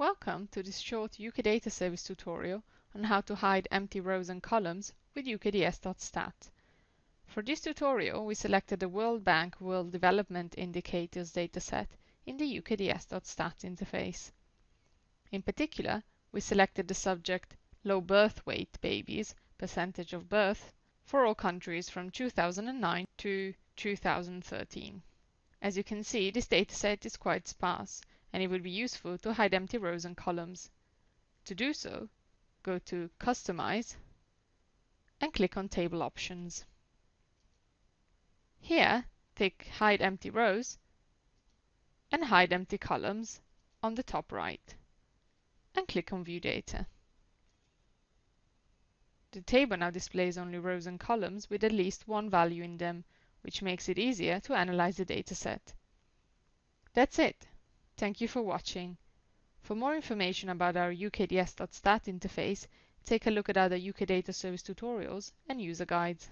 Welcome to this short UK Data Service tutorial on how to hide empty rows and columns with ukds.stat. For this tutorial, we selected the World Bank World Development Indicators dataset in the ukds.stat interface. In particular, we selected the subject low birth weight babies, percentage of birth, for all countries from 2009 to 2013. As you can see, this dataset is quite sparse, and it would be useful to hide empty rows and columns. To do so, go to Customize and click on Table Options. Here, tick Hide Empty Rows and Hide Empty Columns on the top right and click on View Data. The table now displays only rows and columns with at least one value in them which makes it easier to analyze the dataset. That's it. Thank you for watching. For more information about our ukds.stat interface, take a look at other UK Data Service tutorials and user guides.